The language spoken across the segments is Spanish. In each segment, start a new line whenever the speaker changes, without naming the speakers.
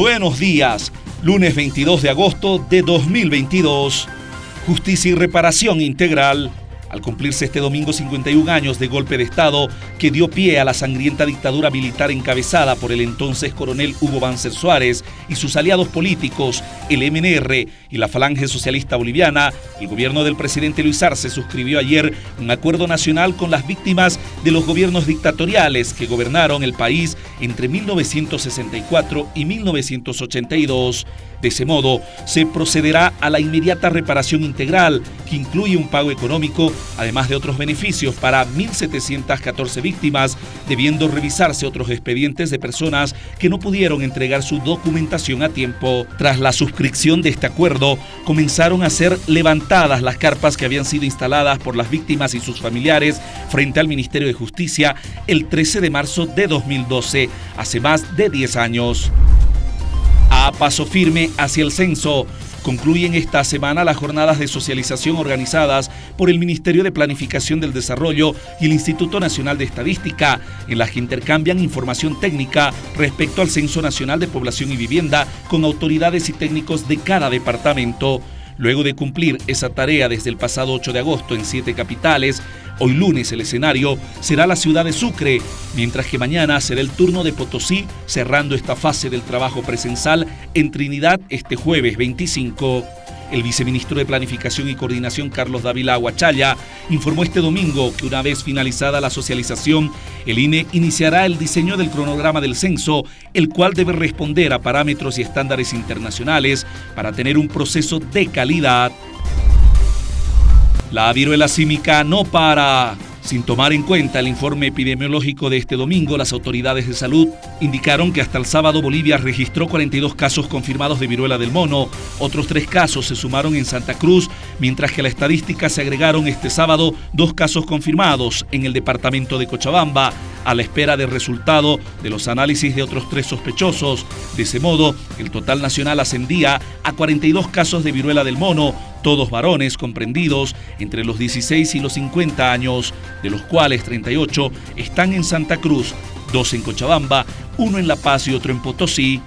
Buenos días, lunes 22 de agosto de 2022. Justicia y reparación integral al cumplirse este domingo 51 años de golpe de Estado que dio pie a la sangrienta dictadura militar encabezada por el entonces coronel Hugo Banzer Suárez y sus aliados políticos, el MNR y la Falange Socialista Boliviana, el gobierno del presidente Luis Arce suscribió ayer un acuerdo nacional con las víctimas de los gobiernos dictatoriales que gobernaron el país entre 1964 y 1982. De ese modo, se procederá a la inmediata reparación integral, que incluye un pago económico, además de otros beneficios para 1.714 víctimas, debiendo revisarse otros expedientes de personas que no pudieron entregar su documentación a tiempo. Tras la suscripción de este acuerdo, comenzaron a ser levantadas las carpas que habían sido instaladas por las víctimas y sus familiares frente al Ministerio de Justicia el 13 de marzo de 2012, hace más de 10 años a paso firme hacia el censo. Concluyen esta semana las jornadas de socialización organizadas por el Ministerio de Planificación del Desarrollo y el Instituto Nacional de Estadística, en las que intercambian información técnica respecto al Censo Nacional de Población y Vivienda con autoridades y técnicos de cada departamento. Luego de cumplir esa tarea desde el pasado 8 de agosto en siete capitales, hoy lunes el escenario será la ciudad de Sucre, mientras que mañana será el turno de Potosí, cerrando esta fase del trabajo presencial en Trinidad este jueves 25. El viceministro de Planificación y Coordinación, Carlos Dávila Aguachaya, informó este domingo que una vez finalizada la socialización, el INE iniciará el diseño del cronograma del censo, el cual debe responder a parámetros y estándares internacionales para tener un proceso de calidad. La viruela símica no para. Sin tomar en cuenta el informe epidemiológico de este domingo, las autoridades de salud indicaron que hasta el sábado Bolivia registró 42 casos confirmados de viruela del mono. Otros tres casos se sumaron en Santa Cruz, mientras que a la estadística se agregaron este sábado dos casos confirmados en el departamento de Cochabamba, a la espera del resultado de los análisis de otros tres sospechosos. De ese modo, el total nacional ascendía a 42 casos de viruela del mono, todos varones comprendidos entre los 16 y los 50 años, de los cuales 38 están en Santa Cruz, dos en Cochabamba, uno en La Paz y otro en Potosí.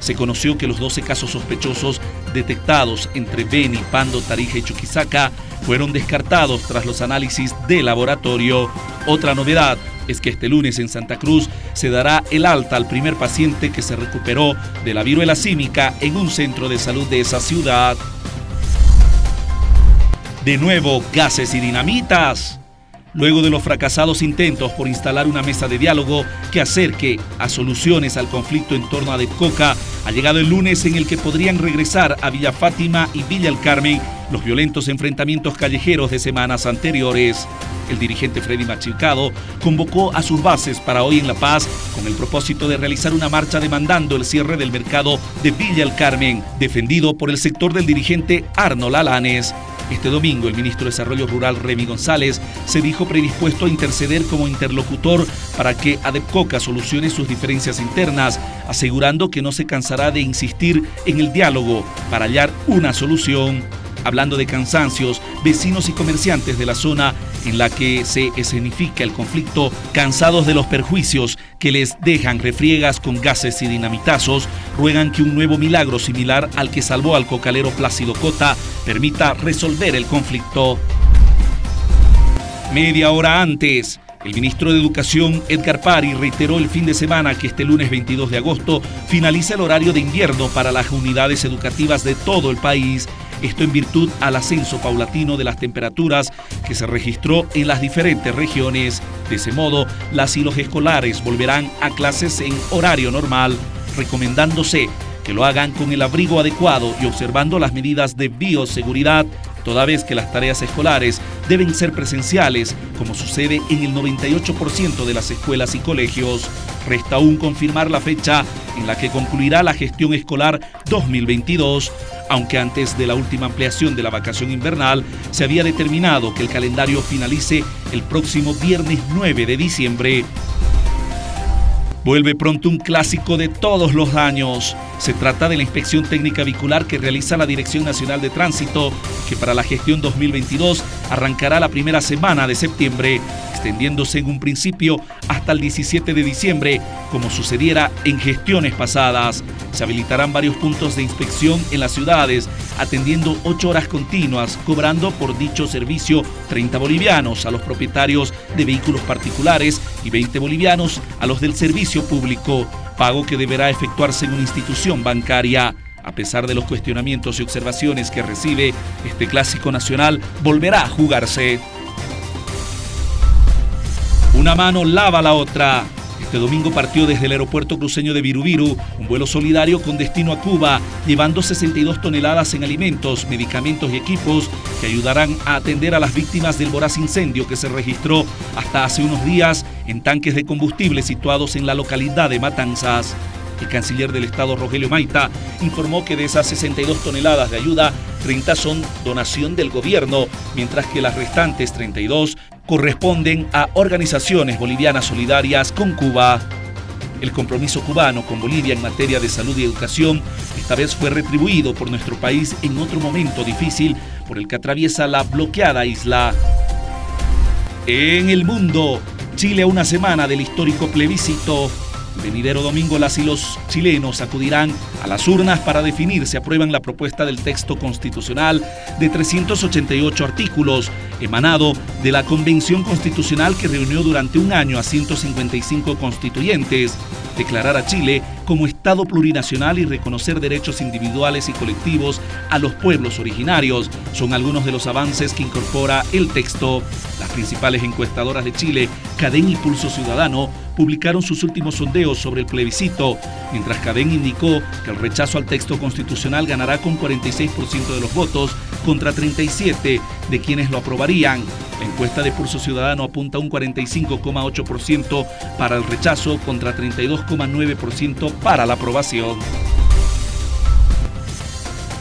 Se conoció que los 12 casos sospechosos detectados entre Beni, Pando, Tarija y Chuquisaca fueron descartados tras los análisis de laboratorio. Otra novedad es que este lunes en Santa Cruz se dará el alta al primer paciente que se recuperó de la viruela símica en un centro de salud de esa ciudad. De nuevo, gases y dinamitas. Luego de los fracasados intentos por instalar una mesa de diálogo que acerque a soluciones al conflicto en torno a Coca, ha llegado el lunes en el que podrían regresar a Villa Fátima y Villa El Carmen los violentos enfrentamientos callejeros de semanas anteriores. El dirigente Freddy Machicado convocó a sus bases para hoy en La Paz con el propósito de realizar una marcha demandando el cierre del mercado de Villa El Carmen, defendido por el sector del dirigente Arnold Alanes. Este domingo, el ministro de Desarrollo Rural, Remy González, se dijo predispuesto a interceder como interlocutor para que Adepcoca solucione sus diferencias internas, asegurando que no se cansará de insistir en el diálogo para hallar una solución. Hablando de cansancios, vecinos y comerciantes de la zona en la que se escenifica el conflicto, cansados de los perjuicios que les dejan refriegas con gases y dinamitazos, ruegan que un nuevo milagro similar al que salvó al cocalero Plácido Cota permita resolver el conflicto. Media hora antes, el ministro de Educación, Edgar Pari, reiteró el fin de semana que este lunes 22 de agosto finaliza el horario de invierno para las unidades educativas de todo el país esto en virtud al ascenso paulatino de las temperaturas que se registró en las diferentes regiones. De ese modo, las y los escolares volverán a clases en horario normal, recomendándose que lo hagan con el abrigo adecuado y observando las medidas de bioseguridad, toda vez que las tareas escolares deben ser presenciales, como sucede en el 98% de las escuelas y colegios. Resta aún confirmar la fecha en la que concluirá la gestión escolar 2022 aunque antes de la última ampliación de la vacación invernal se había determinado que el calendario finalice el próximo viernes 9 de diciembre. Vuelve pronto un clásico de todos los años. Se trata de la inspección técnica vehicular que realiza la Dirección Nacional de Tránsito, que para la gestión 2022 arrancará la primera semana de septiembre. Extendiéndose en un principio hasta el 17 de diciembre, como sucediera en gestiones pasadas. Se habilitarán varios puntos de inspección en las ciudades, atendiendo ocho horas continuas, cobrando por dicho servicio 30 bolivianos a los propietarios de vehículos particulares y 20 bolivianos a los del servicio público, pago que deberá efectuarse en una institución bancaria. A pesar de los cuestionamientos y observaciones que recibe, este clásico nacional volverá a jugarse. Una mano lava la otra. Este domingo partió desde el aeropuerto cruceño de Virubiru un vuelo solidario con destino a Cuba, llevando 62 toneladas en alimentos, medicamentos y equipos que ayudarán a atender a las víctimas del voraz incendio que se registró hasta hace unos días en tanques de combustible situados en la localidad de Matanzas. El canciller del Estado, Rogelio Maita, informó que de esas 62 toneladas de ayuda, 30 son donación del gobierno, mientras que las restantes 32 corresponden a organizaciones bolivianas solidarias con Cuba. El compromiso cubano con Bolivia en materia de salud y educación esta vez fue retribuido por nuestro país en otro momento difícil por el que atraviesa la bloqueada isla. En el mundo, Chile a una semana del histórico plebiscito venidero domingo las y los chilenos acudirán a las urnas para definir si aprueban la propuesta del texto constitucional de 388 artículos emanado de la Convención Constitucional que reunió durante un año a 155 constituyentes, declarar a Chile como Estado plurinacional y reconocer derechos individuales y colectivos a los pueblos originarios son algunos de los avances que incorpora el texto. Las principales encuestadoras de Chile, Cadén y Pulso Ciudadano, publicaron sus últimos sondeos sobre el plebiscito, mientras Cadén indicó que el rechazo al texto constitucional ganará con 46% de los votos contra 37 de quienes lo aprobarían. La encuesta de Pulso Ciudadano apunta un 45,8% para el rechazo contra 32,9% para la aprobación.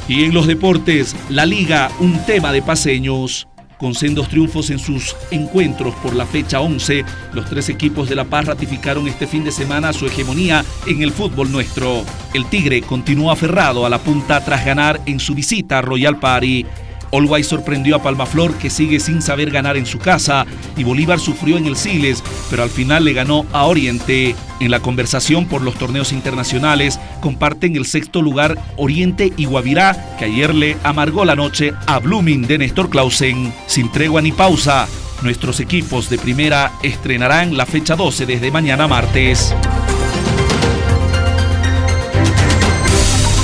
Y en los deportes, la liga, un tema de paseños. Con sendos triunfos en sus encuentros por la fecha 11, los tres equipos de La Paz ratificaron este fin de semana su hegemonía en el fútbol nuestro. El Tigre continuó aferrado a la punta tras ganar en su visita a Royal Party. Olway sorprendió a Palmaflor que sigue sin saber ganar en su casa y Bolívar sufrió en el Siles, pero al final le ganó a Oriente. En la conversación por los torneos internacionales comparten el sexto lugar Oriente y Guavirá, que ayer le amargó la noche a Blooming de Néstor Clausen. Sin tregua ni pausa, nuestros equipos de primera estrenarán la fecha 12 desde mañana martes.